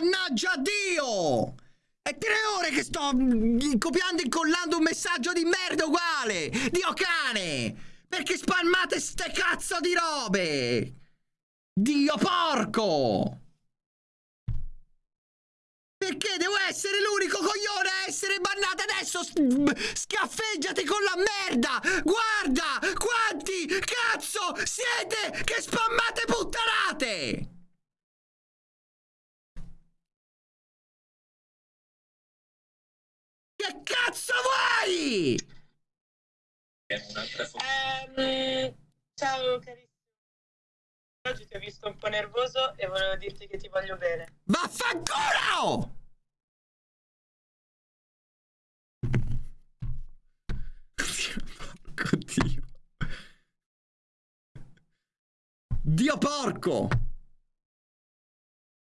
Mannaggia Dio! È tre ore che sto mm, copiando e incollando un messaggio di merda uguale! Dio cane! Perché spalmate ste cazzo di robe? Dio porco! Perché devo essere l'unico coglione a essere bannato adesso? Scaffeggiati con la merda! Guarda! Quanti cazzo siete che spammate puttanate! Che cazzo vuoi? Ehm, ciao carissimo. Oggi ti ho visto un po' nervoso e volevo dirti che ti voglio bene. Vaffanculo! Dio. Dio porco!